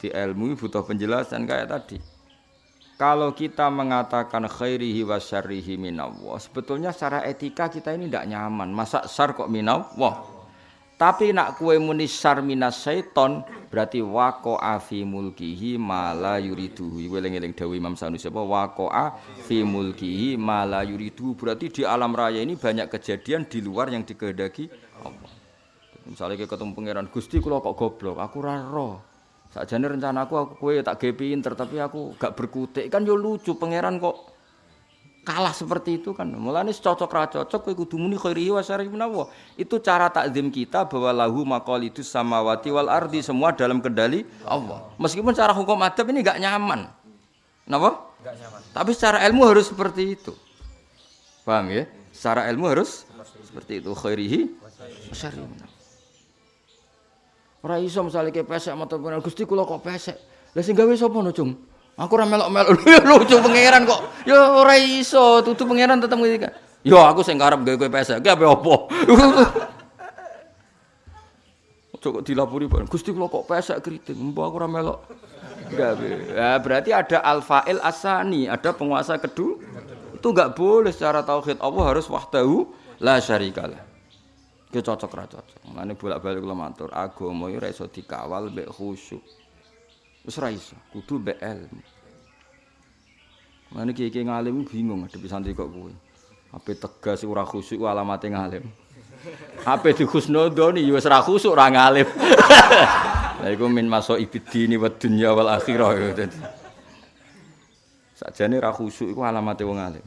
Jadi ilmu butuh penjelasan kayak tadi. Kalau kita mengatakan khairihi wa syarrihi minallah, sebetulnya secara etika kita ini tidak nyaman. Masa syar kok minallah? Tapi nak kue muni syar minas syaiton, berarti waqa'a fi mulkihi ma la yuridu. Eling-eling dawuh Imam Sanusi apa waqa'a fi mulkihi ma la yuridu. Berarti di alam raya ini banyak kejadian di luar yang dikehendaki Allah. Misalnya ketemu pangeran Gusti kula kok goblok, aku ora roh. Sakjane rencanaku aku kowe tak gawe pinter tapi aku gak berkutik kan yo lucu pangeran kok kalah seperti itu kan. Mulane cocok ra cocok kowe kudu muni khairihi wa syarrihi menawa. Itu cara takzim kita bahwa lahu maqalidus samawati wal ardi semua dalam kendali Allah. Meskipun cara hukum adab ini gak nyaman. Napa? Gak nyaman. Tapi secara ilmu harus seperti itu. Paham ya? Secara ilmu harus seperti itu khairihi wa syarrihi Ora iso misale ke pesek mata pengen Gusti kula kok pesek. Lah sing gawe sapa no, Cung? Aku ora melok-melok lucu pangeran kok. Ya ora iso, tutu pangeran tetep ngene kan. Yo aku sing karep gawe kowe pesek. Ki ape opo? Dilapuri Pak. Gusti kula kok pesek kriting. Mbok aku ora melok. Gawe. Ya berarti ada al-fa'il asani, ada penguasa kedua. Itu enggak boleh secara tauhid Allah harus wahdahu la syarikalah. Ki cocok ra cocok. Mane bolak-balik kula matur, agama iki ora iso dikawal mbek khusyuk. Wis ora iso, kudu mbek ilmu. Mane iki ngalim bingung ngadepi santri kok kuwi. Ape tegas ora khusyuk alamate ngalim. Ape dikhusnudoni ya wis ora khusyuk ora ngalim. Lah iku min maso ibidini wa dunya wal akhirah. Sakjane ra khusyuk iku alamate wong alim.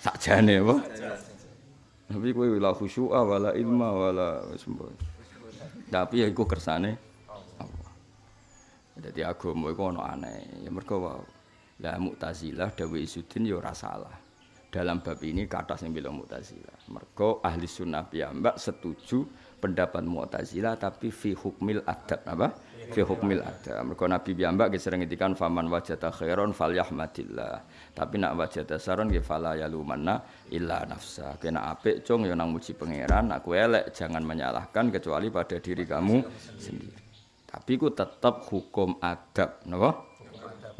Sakjane apa? Tapi kowe la khusyu'a wala ilma wala sembo. Tapi ya iku kersane Allah. Dadi agama iku ana aneh. Ya mergo. Lah Mu'tazilah dawe Isudin ya ora salah. Dalam bab ini kata sing bilang Mu'tazilah. Mergo ahli sunnah piyambak setuju pendapat Mu'tazilah tapi fi hukmil adab apa? Fi hukmil adab. Mergo Nabi piyambak sering ngendikan faman wajata khairon falyahmadillah. Tapi nak wajata saron nggih fala yalumanna illa nafsa. Kena apik cung ya nang muji pangeran, kowe elek jangan menyalahkan kecuali pada diri kamu sendiri. Tapi ku tetap hukum adab, napa?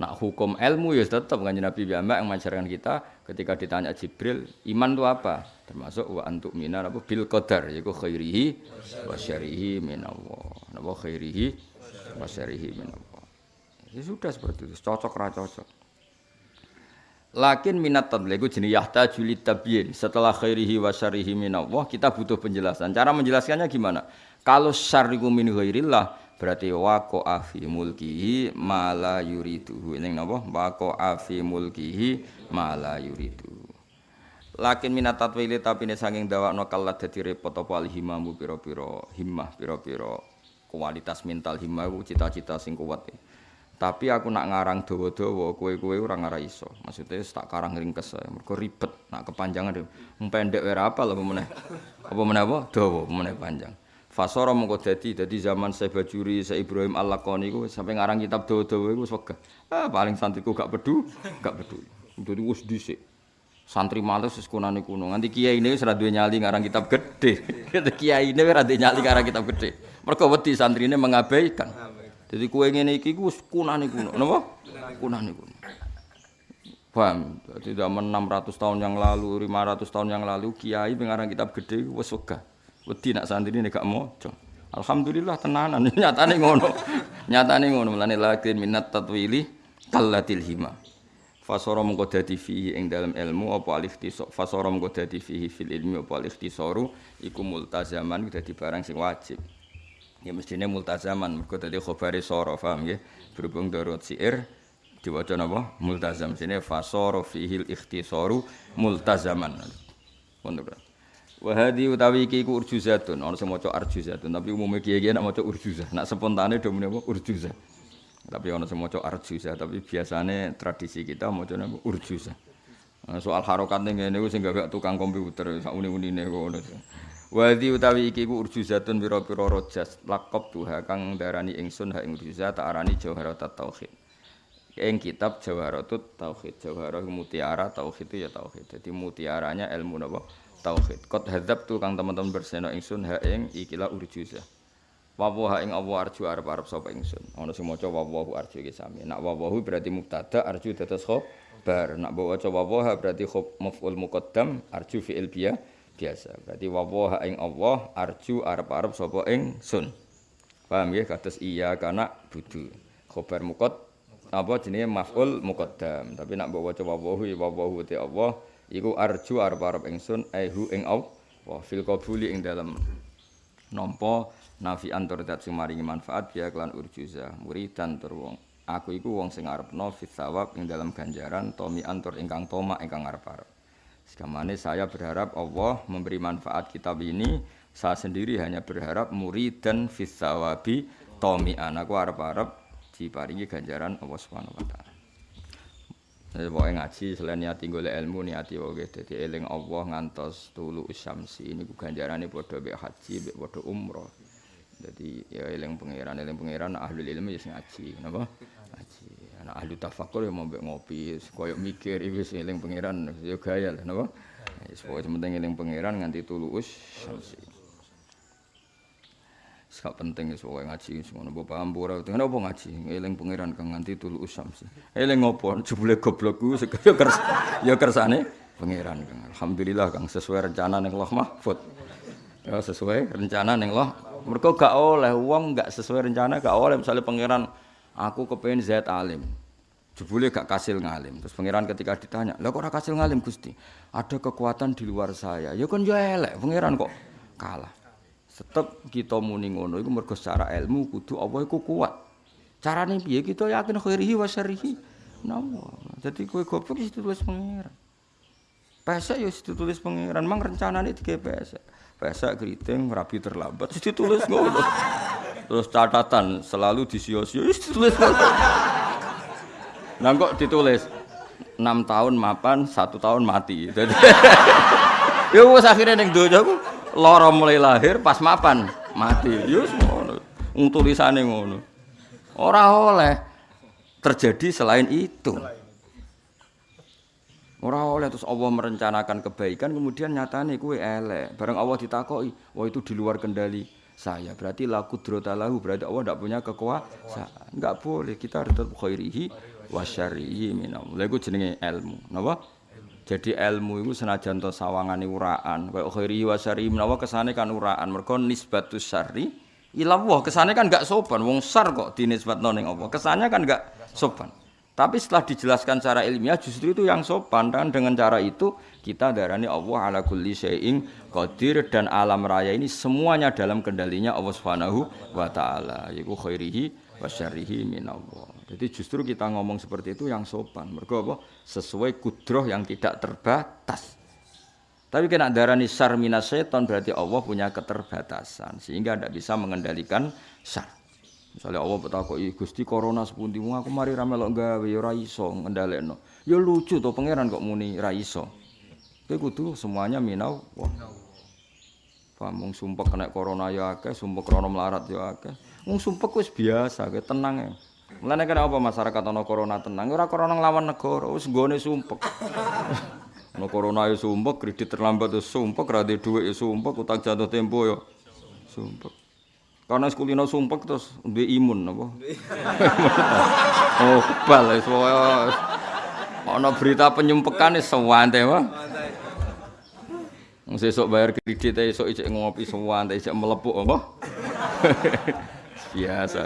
Nak hukum ilmu ya tetap kan Nabi Muhammad yang mengajarkan kita ketika ditanya Jibril, iman itu apa? Termasuk wa antuk minar apa bil qadar yaiku khairihi wa syarihi minallah. Napa khairihi wa syarihi minallah. Ya sudah seperti itu, cocok ra cocok. Lakin minat tadliku jenis yahta julit tabyin. Setelah khairihi wa syarihi minallah, kita butuh penjelasan. Cara menjelaskannya gimana? Kalau syariku min khairillah, berarti wako afi mulkihi mala yuridu. Ini apa? Wako afi mulkihi mala yuridu. Lakin minat tatwili tapi ini sanging dawa no dadi repot apa alhimamu piro-piro himmah piro-piro kualitas mental himmah cita-cita sing kuat. Ya. Tapi aku nak ngarang dawa-dawa, kowe-kowe ora ngarang iso. Maksudnya tak karang ringkes. Mergo ribet, nak kepanjangan dhewe. Pendek wae apa lho meneh. Apa meneh apa? Dawa, meneh panjang. Fasara mengko dadi dadi zaman saya Bajuri, saya Ibrahim Al-Laqani iku sampai ngarang kitab dawa-dawa iku wegah. Ah paling santriku gak pedu, gak peduli. Dadi wis dhisik. Santri males wis kunane kuno. Nganti kiai ini wis duwe nyali ngarang kitab gede. kiai ini ora duwe nyali ngarang kitab gede. Mergo wedi santrine mengabaikan. Jadi kue ngene iki ku kunane kuno, napa? Kunane kuno. Paham? Jadi zaman 600 tahun yang lalu, 500 tahun yang lalu kiai pengarang kitab gede wis wegah. Wedi nak santri ini gak moco. Alhamdulillah tenanan nyatane ngono. nyatane ngono mulane lakin minat tatwili kallatil hima. Mengko dadi fihi ing dalam ilmu apa alif tisok fasara mengko dadi fihi fil ilmi apa alif tisoru iku multazaman dadi barang sing wajib. Ya mestine multazaman mergo dadi khabari sara paham nggih. Berhubung darurat siir diwaca napa? Multazam. Sine fasara fihil ikhtisaru multazaman. Wonten. Wa hadi utawi iki ku urjuzatun, sing maca arjuzatun, tapi umume kiye-kiye nek maca urjuzah. Nak spontane do muni apa urjuzah. Tapi sing maca arjuzah, tapi biasane tradisi kita maca urjuzah. Soal harokat ning ngene sing gak tukang komputer sak uni-unine ngono. Wadi utawi iki ku urjuzatun pira-pira rojas lakop tuha kang darani ingsun ha ing urjuzat tak arani jawharat tauhid. Ing kitab jawharatut tauhid. Jawharah mutiara tauhid itu ya tauhid. Jadi mutiaranya ilmu napa? Tauhid. Qad hadzab tu kang teman-teman berseno ingsun ha ing ikilah urjuzah. Wawaha ing Allah arju arep-arep sapa ingsun. Ana sing maca wawahu arju iki sami. Nak wawahu berarti mubtada arju dados khabar. Nak maca wawaha berarti khob maf'ul muqaddam arju fi'il biya biasa. Berarti wawaha ing Allah arju arep-arep sapa ingsun. Paham ya kados iya kana budu. Khabar muqad apa jenenge maf'ul muqaddam. Tapi nak bawa maca wawahu ya wawahu te Allah iku arju arep-arep ingsun aihu ing Allah. Fil qabuli ing dalam nampa nafi antur dat sing manfaat biya kelan urjuza muridan tur wong. Aku iku wong sing arepno fit sawab ing dalam ganjaran tomi antur ingkang toma ingkang arep-arep sekamane saya berharap Allah memberi manfaat kitab ini. Saya sendiri hanya berharap muridan fit sawabi tomi anakku arep-arep diparingi ganjaran Allah Subhanahu wa taala Jadi pokoknya ngaji selain niati golek ilmu niati wae dadi eling Allah ngantos tulu usyamsi ini ganjarane padha mek haji mek padha umroh jadi ya eling pangeran, eling pangeran ahli ilmu ya ngaji, napa? Ngaji. Anak ahli tafakur ya mau ngopi, koyo mikir iki wis eling pangeran ya gaya lah napa? Wis pokoke penting eling pangeran nganti tulus samsi. Sak penting pokoke ngaji ngono mbok paham ora ora apa ngaji eling pangeran kang nganti tulus samsi. Eling ngopo jebule goblok ku ya kers ya kersane pangeran kang. Alhamdulillah kang sesuai rencana ning Allah Mahfud. Ya sesuai rencana ning Allah Mereka gak oleh uang gak sesuai rencana gak oleh misalnya pangeran aku kepengen zat alim. Jebule gak kasil ngalim. Terus pangeran ketika ditanya, "Lah kok ora kasil ngalim, Gusti?" Ada kekuatan di luar saya. Ya kan ya elek, pangeran kok kalah. Tetep kita muni ngono iku mergo secara ilmu kudu Allah iku kuat. Carane piye kita yakin khairihi wa syarrihi. Nah, jadi kowe goblok itu tulis pangeran. Pesek ya ditulis pangeran, mang rencanane digawe pesek. pesek keriting rapi terlambat jadi tulis ngono terus catatan selalu disio-sio ditulis ngono nah kok ditulis 6 tahun mapan satu tahun mati jadi ya wis akhirnya ning donya lara mulai lahir pas mapan mati ya ngono wong ngono ora oleh terjadi selain itu Ora oleh terus Allah merencanakan kebaikan kemudian nyatane kuwe elek. Bareng Allah ditakoki, wah itu di luar kendali saya. Berarti laku lahu, berarti Allah tidak punya kekuasaan. Enggak boleh kita harus tetap khairihi wa syarrihi minam. Lha iku jenenge ilmu. Napa? Jadi ilmu itu senajan to sawangane uraan. Kaya khairihi wa syarrihi menawa kesane kan uraan. Mergo nisbatus syarri ila Allah. Kesane kan enggak sopan. Wong sar kok dinisbatno ning Allah. Kesannya kan enggak sopan. Tapi setelah dijelaskan secara ilmiah justru itu yang sopan dan dengan cara itu kita darani Allah ala kulli syai'in qadir dan alam raya ini semuanya dalam kendalinya Allah Subhanahu wa taala yaiku khairihi wa syarrihi minallah. Jadi justru kita ngomong seperti itu yang sopan. Mergo apa? Sesuai kudroh yang tidak terbatas. Tapi kena darani syar minas setan berarti Allah punya keterbatasan sehingga tidak bisa mengendalikan syar. Misalnya Allah betakoki Gusti corona sepundi aku mari ra melok gawe ya ora iso ngendhalekno. Ya lucu to pangeran kok muni ra iso. Kowe kudu semuanya minau wah. Pamung sumpek kena corona ya akeh, sumpek krana melarat ya. Wong sumpek wis biasa, kowe tenang ya. Mulane kena apa masyarakat ana corona tenang, ora corona nglawan negara, wis nggone sumpek. Ana corona ya sumpek, kredit terlambat ya sumpek, ra duwe ya sumpek, utang jatuh tempo ya sumpek. Karena sekulino sumpek terus duwe imun apa? oh, kebal wis ana berita penyumpekan wis sewante wae. Sesuk bayar kredit esuk ijek ngopi sewante ijek melepuk apa? biasa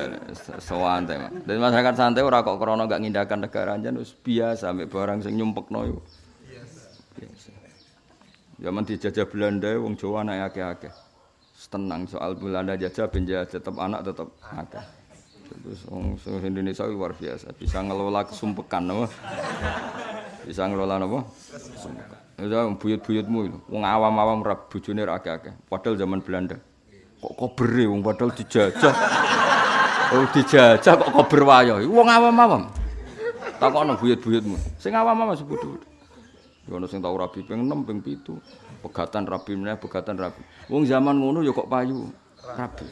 sewante mah. Dan masyarakat santai ora kok krana gak ngindakan negara anjen wis biasa ambek barang sing nyumpekno yo. Biasa. Zaman dijajah Belanda wong Jawa anak akeh-akeh. tenang soal Belanda jajah penjajah tetap anak tetap ada terus orang Indonesia luar biasa bisa ngelola kesumpekan apa bisa ngelola apa kesumpekan itu buyut-buyutmu itu wong awam-awam rap bujune akeh-akeh padahal zaman Belanda kok kobere wong padahal dijajah oh dijajah kok kober wayo wong awam-awam takokno buyut-buyutmu sing awam-awam sebut-sebut Ono sing tau rabi ping 6 ping 7. Pegatan rabi meneh pegatan rabi. Wong zaman ngono ya kok payu rabi.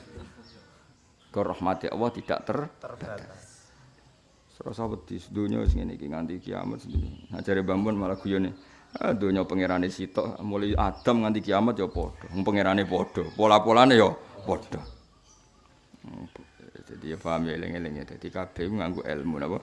Ke rahmati Allah tidak ter terbatas. Serasa wedi donya sing ngene iki nganti kiamat sendiri. Ngajare bambun malah guyone. Ah donya pangerane sitok mulai Adam nganti kiamat ya padha. Wong pangerane padha. Pola-polane ya padha. Jadi ya paham ya eling-eling ya. Dadi kabeh nganggo ilmu napa?